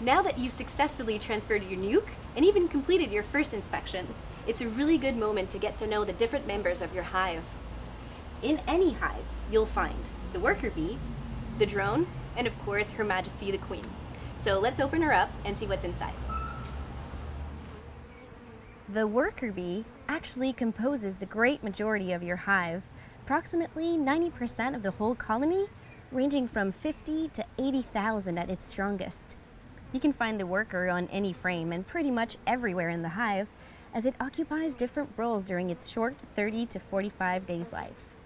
Now that you've successfully transferred your nuke and even completed your first inspection, it's a really good moment to get to know the different members of your hive. In any hive, you'll find the worker bee, the drone, and of course, Her Majesty the Queen. So let's open her up and see what's inside. The worker bee actually composes the great majority of your hive, approximately 90% of the whole colony, ranging from 50 to 80,000 at its strongest. You can find the worker on any frame and pretty much everywhere in the hive, as it occupies different roles during its short 30 to 45 days life.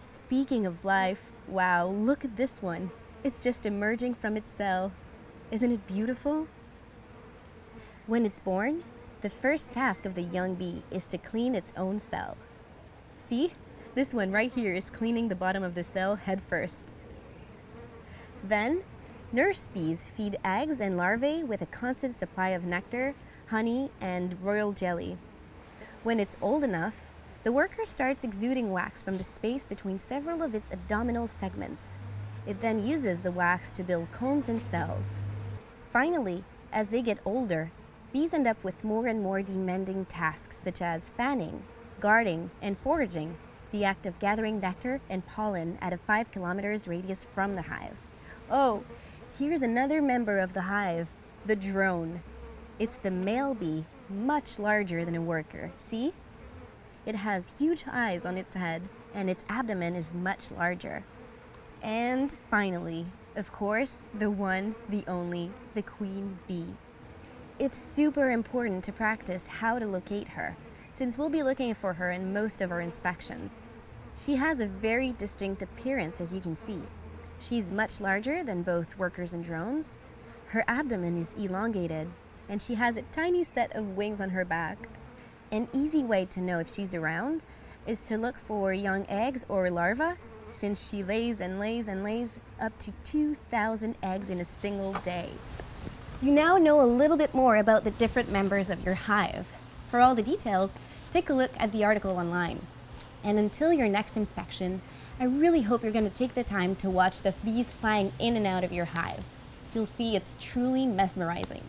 Speaking of life, wow, look at this one. It's just emerging from its cell. Isn't it beautiful? When it's born, the first task of the young bee is to clean its own cell. See? This one right here is cleaning the bottom of the cell head first. Then, nurse bees feed eggs and larvae with a constant supply of nectar, honey, and royal jelly. When it's old enough, the worker starts exuding wax from the space between several of its abdominal segments. It then uses the wax to build combs and cells. Finally, as they get older, bees end up with more and more demanding tasks such as fanning, guarding, and foraging, the act of gathering nectar and pollen at a 5 kilometers radius from the hive. Oh, here's another member of the hive, the drone. It's the male bee, much larger than a worker, see? It has huge eyes on its head, and its abdomen is much larger. And finally, of course, the one, the only, the queen bee. It's super important to practice how to locate her, since we'll be looking for her in most of our inspections. She has a very distinct appearance, as you can see. She's much larger than both workers and drones. Her abdomen is elongated, and she has a tiny set of wings on her back. An easy way to know if she's around is to look for young eggs or larvae since she lays and lays and lays up to 2,000 eggs in a single day. You now know a little bit more about the different members of your hive. For all the details, take a look at the article online. And until your next inspection, I really hope you're going to take the time to watch the bees flying in and out of your hive. You'll see it's truly mesmerizing.